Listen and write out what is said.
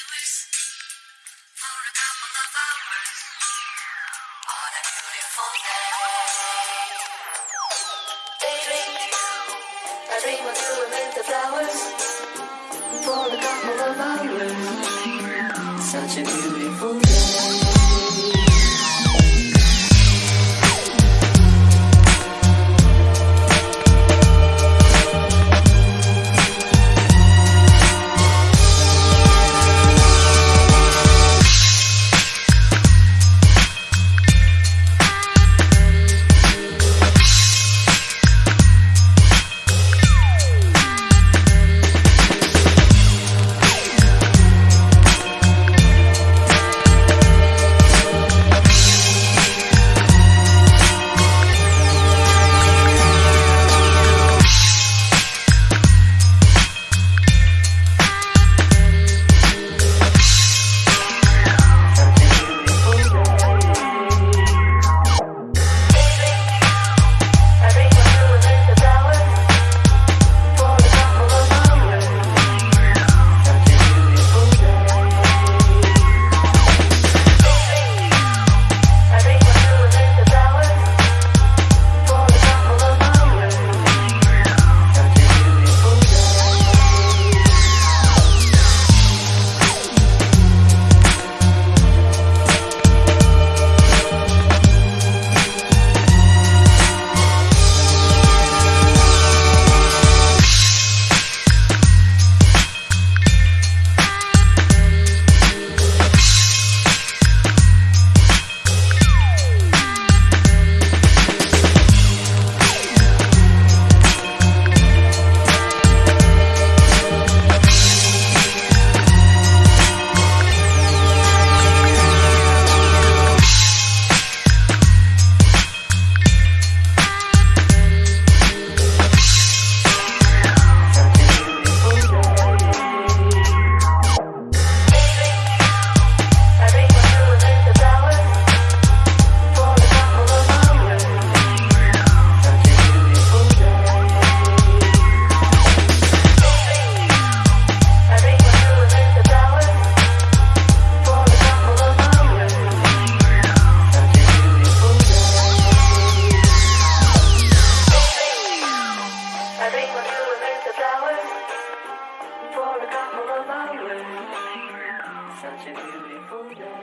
flowers for a couple of hours on a beautiful day. Daydream, I dream of you amid the flowers for a couple of hours. Such a beautiful day. we're the flowers for a couple of hours. Such a beautiful day.